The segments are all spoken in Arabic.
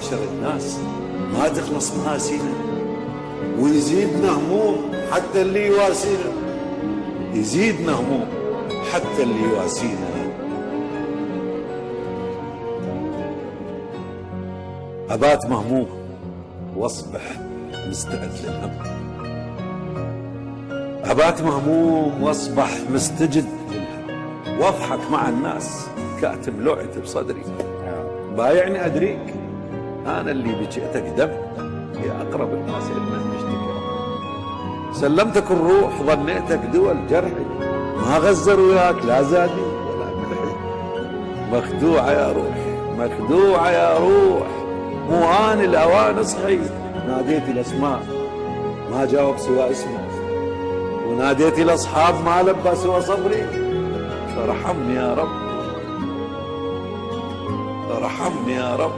معشر الناس. ما تخلص مآسينا. ويزيدنا هموم حتى اللي يواسينا يزيدنا هموم حتى اللي يواسينا أبات مهموم. وأصبح مستعد للهم أبات مهموم. وأصبح مستجد. للهم وأضحك مع الناس. كاتب لوعتي بصدري. بايعني أدريك. أنا اللي بجئتك دم يا أقرب الناس إلنا مشتكى سلمتك الروح ظنيتك دول جرحي ما غزر وياك لا زادي ولا ملحي مخدوعة يا روح مخدوعة يا روح. مو آن الأوان اصحي. ناديت الأسماء ما جاوب سوى اسمه وناديت الأصحاب ما لبى سوى صبري. فارحمني يا رب. ارحمني يا رب.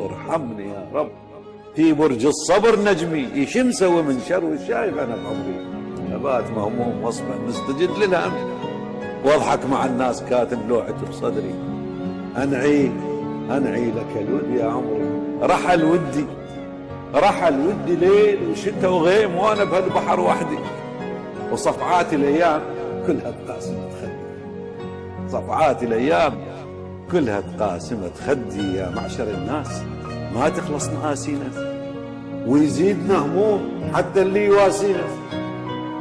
ارحمني يا رب. في برج الصبر نجمي إيش مسوي من شر وشايف أنا بعمري ابات مهموم واصبح مستجد للهم. واضحك مع الناس كاتب لوحة بصدري. أنعي أنعي لك الود يا عمري. رحل ودي رحل ودي ليل وشتاء وغيم وأنا بهالبحر وحدي. وصفعات الأيام كلها تقاسمت خدي صفعات الأيام كلها تقاسمت. خدي يا معشر الناس ما تخلص مآسينا ويزيدنا هموم حتى اللي يواسينا.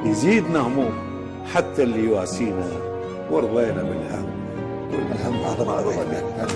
يزيدنا هموم حتى اللي يواسينا. ورضينا بالهم. والهم ما رضينا